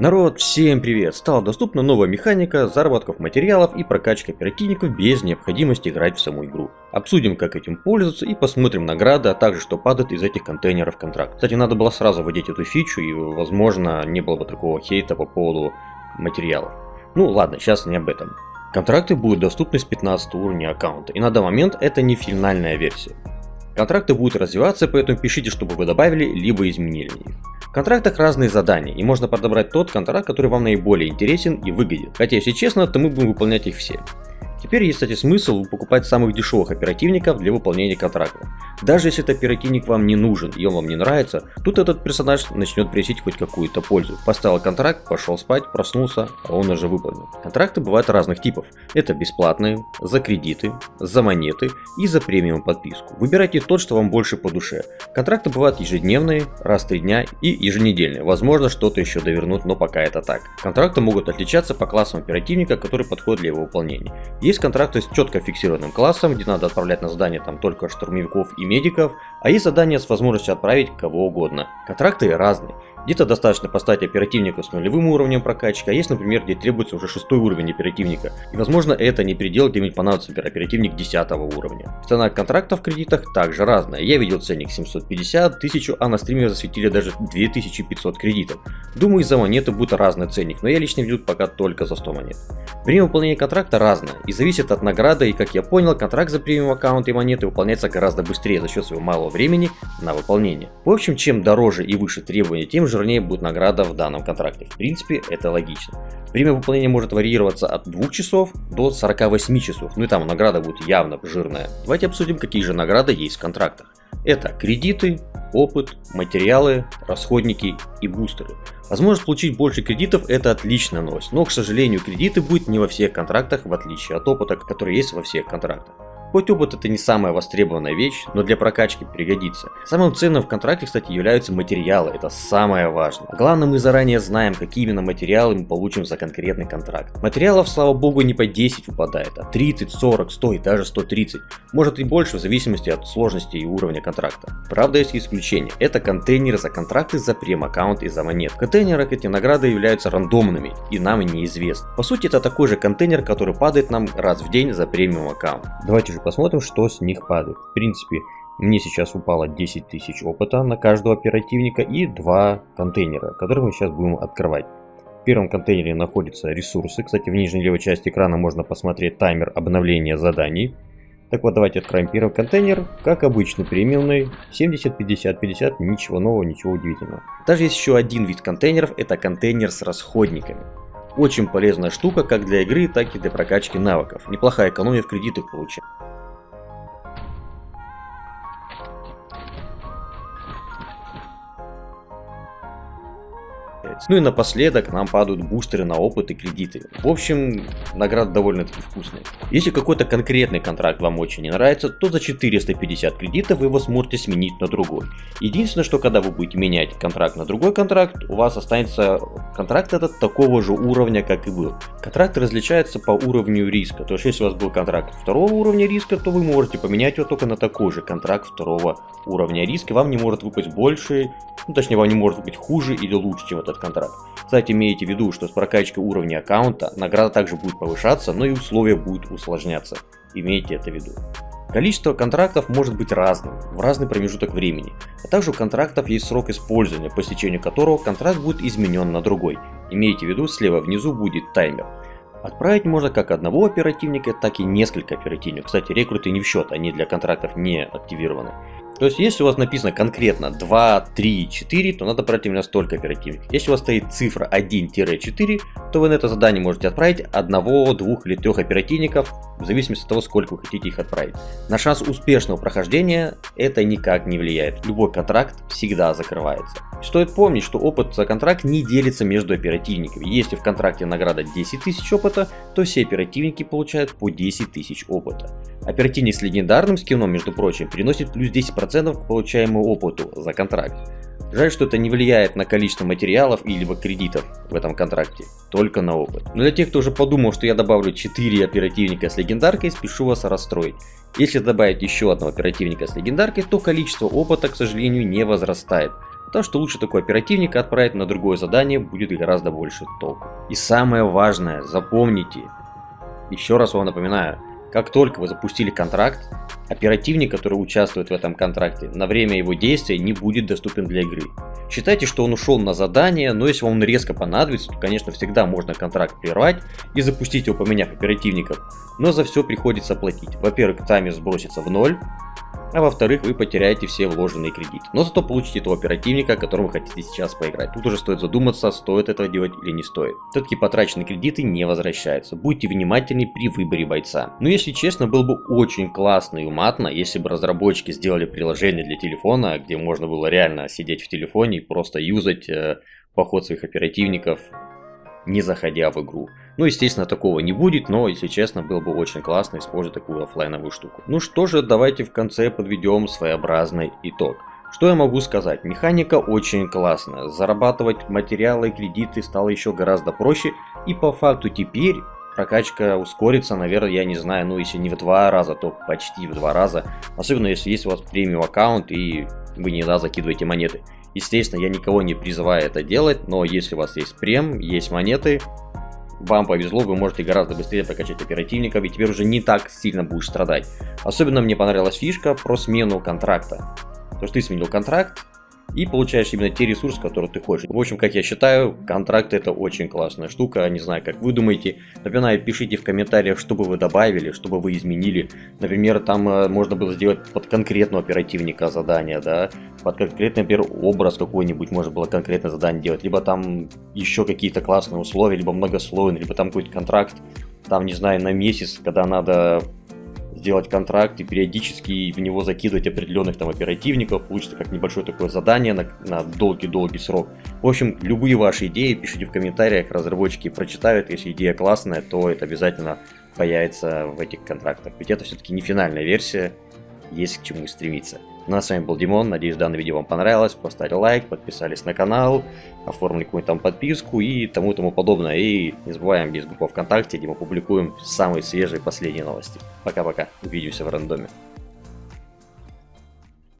Народ, всем привет! Стала доступна новая механика заработков материалов и прокачки оперативников без необходимости играть в саму игру. Обсудим, как этим пользоваться и посмотрим награды, а также что падает из этих контейнеров контракт. Кстати, надо было сразу вводить эту фичу и, возможно, не было бы такого хейта по поводу материалов. Ну ладно, сейчас не об этом. Контракты будут доступны с 15 уровня аккаунта, и на данный момент это не финальная версия. Контракты будут развиваться, поэтому пишите, чтобы вы добавили, либо изменили их. В контрактах разные задания, и можно подобрать тот контракт, который вам наиболее интересен и выгоден. Хотя, если честно, то мы будем выполнять их все. Теперь есть, кстати, смысл покупать самых дешевых оперативников для выполнения контракта. Даже если этот оперативник вам не нужен и он вам не нравится, тут этот персонаж начнет приносить хоть какую-то пользу. Поставил контракт, пошел спать, проснулся, а он уже выполнен. Контракты бывают разных типов. Это бесплатные, за кредиты, за монеты и за премиум подписку. Выбирайте тот, что вам больше по душе. Контракты бывают ежедневные, раз в три дня и еженедельные. Возможно, что-то еще довернут, но пока это так. Контракты могут отличаться по классам оперативника, который подходит для его выполнения. Есть контракты с четко фиксированным классом, где надо отправлять на задание там только штурмовиков и медиков, а есть задания с возможностью отправить кого угодно. Контракты разные. Где-то достаточно поставить оперативника с нулевым уровнем прокачки, а есть, например, где требуется уже шестой уровень оперативника. И возможно это не предел, где мне понадобится оперативник 10 уровня. Цена контрактов в кредитах также разная. Я видел ценник 750, 1000, а на стриме засветили даже 2500 кредитов. Думаю из-за монеты будет разный ценник, но я лично веду пока только за 100 монет. Время выполнения контракта разное и зависит от награды и как я понял, контракт за премиум аккаунт и монеты выполняется гораздо быстрее за счет своего малого времени на выполнение. В общем, чем дороже и выше требования, тем жирнее будет награда в данном контракте. В принципе, это логично. Время выполнения может варьироваться от 2 часов до 48 часов, ну и там награда будет явно жирная. Давайте обсудим, какие же награды есть в контрактах. Это кредиты, опыт, материалы, расходники и бустеры. Возможность получить больше кредитов это отличная новость, но к сожалению кредиты будут не во всех контрактах в отличие от опыта, который есть во всех контрактах. Хоть опыт это не самая востребованная вещь, но для прокачки пригодится. Самым ценным в контракте, кстати, являются материалы, это самое важное. Главное, мы заранее знаем, какие именно материалы мы получим за конкретный контракт. Материалов, слава богу, не по 10 выпадает, а 30, 40, 100 и даже 130. Может и больше, в зависимости от сложности и уровня контракта. Правда, есть исключение. Это контейнеры за контракты за прем-аккаунт и за монет. В контейнерах эти награды являются рандомными и нам неизвестны. По сути, это такой же контейнер, который падает нам раз в день за премиум аккаунт. Давайте же посмотрим, что с них падает. В принципе, мне сейчас упало 10 тысяч опыта на каждого оперативника и два контейнера, которые мы сейчас будем открывать. В первом контейнере находятся ресурсы. Кстати, в нижней левой части экрана можно посмотреть таймер обновления заданий. Так вот, давайте откроем первый контейнер. Как обычно, премиумный. 70, 50, 50. Ничего нового, ничего удивительного. Даже есть еще один вид контейнеров. Это контейнер с расходниками. Очень полезная штука как для игры, так и для прокачки навыков. Неплохая экономия в кредитах получается. Получается. Ну и напоследок нам падают бустеры на опыт и кредиты. В общем, награда довольно-таки вкусная. Если какой-то конкретный контракт вам очень не нравится, то за 450 кредитов вы его сможете сменить на другой. Единственное, что когда вы будете менять контракт на другой контракт, у вас останется контракт этот такого же уровня, как и был. Контракты различаются по уровню риска. То есть, если у вас был контракт второго уровня риска, то вы можете поменять его только на такой же контракт второго уровня риска. Вам не может выпасть больше, ну точнее вам не может быть хуже или лучше, чем этот контракт. Кстати, имейте в виду, что с прокачкой уровня аккаунта награда также будет повышаться, но и условия будут усложняться. Имейте это в виду. Количество контрактов может быть разным, в разный промежуток времени, а также у контрактов есть срок использования, по истечению которого контракт будет изменен на другой. Имейте в виду, слева внизу будет таймер. Отправить можно как одного оперативника, так и несколько оперативников. Кстати, рекруты не в счет, они для контрактов не активированы. То есть, если у вас написано конкретно 2, 3, 4, то надо брать именно столько оперативников. Если у вас стоит цифра 1-4, то вы на это задание можете отправить одного, двух или трех оперативников, в зависимости от того, сколько вы хотите их отправить. На шанс успешного прохождения это никак не влияет. Любой контракт всегда закрывается. Стоит помнить, что опыт за контракт не делится между оперативниками. Если в контракте награда 10 тысяч опыта, то все оперативники получают по 10 тысяч опыта. Оперативник с легендарным скином, между прочим, приносит плюс 10% к получаемому опыту за контракт. Жаль, что это не влияет на количество материалов или кредитов в этом контракте, только на опыт. Но для тех, кто уже подумал, что я добавлю 4 оперативника с легендаркой, спешу вас расстроить. Если добавить еще одного оперативника с легендаркой, то количество опыта, к сожалению, не возрастает. Потому что лучше такой оперативника отправить на другое задание будет гораздо больше толку. И самое важное, запомните, еще раз вам напоминаю, как только вы запустили контракт, оперативник, который участвует в этом контракте, на время его действия не будет доступен для игры. Считайте, что он ушел на задание, но если вам он резко понадобится, то, конечно, всегда можно контракт прервать и запустить его, поменяв оперативников. Но за все приходится платить. Во-первых, таймер сбросится в ноль, а во-вторых, вы потеряете все вложенные кредиты. Но зато получите того оперативника, которым вы хотите сейчас поиграть. Тут уже стоит задуматься, стоит этого делать или не стоит. Все-таки потраченные кредиты не возвращаются. Будьте внимательны при выборе бойца. Но если честно, было бы очень классно и уматно, если бы разработчики сделали приложение для телефона, где можно было реально сидеть в телефоне и просто юзать э, поход своих оперативников, не заходя в игру. Ну, естественно, такого не будет, но, если честно, было бы очень классно использовать такую офлайновую штуку. Ну что же, давайте в конце подведем своеобразный итог. Что я могу сказать? Механика очень классная. Зарабатывать материалы и кредиты стало еще гораздо проще. И по факту теперь прокачка ускорится, наверное, я не знаю, ну если не в два раза, то почти в два раза. Особенно если есть у вас премиум аккаунт и вы не иногда закидываете монеты. Естественно, я никого не призываю это делать, но если у вас есть прем, есть монеты, вам повезло, вы можете гораздо быстрее прокачать оперативников, и теперь уже не так сильно будешь страдать. Особенно мне понравилась фишка про смену контракта. То, что ты сменил контракт, и получаешь именно те ресурсы, которые ты хочешь. В общем, как я считаю, контракт это очень классная штука, не знаю, как вы думаете. Напоминаю, пишите в комментариях, что бы вы добавили, что бы вы изменили. Например, там э, можно было сделать под конкретного оперативника задание, да, под конкретный, например, образ какой-нибудь можно было конкретное задание делать, либо там еще какие-то классные условия, либо многослойный, либо там какой-то контракт, там, не знаю, на месяц, когда надо сделать контракт и периодически в него закидывать определенных там оперативников, получится как небольшое такое задание на долгий-долгий срок. В общем, любые ваши идеи пишите в комментариях, разработчики прочитают, если идея классная, то это обязательно появится в этих контрактах. Ведь это все-таки не финальная версия, есть к чему стремиться. Ну а с вами был Димон, надеюсь данное видео вам понравилось, поставили лайк, подписались на канал, оформили какую-нибудь там подписку и тому тому подобное. И не забываем, есть группа ВКонтакте, где мы публикуем самые свежие последние новости. Пока-пока, увидимся в рандоме.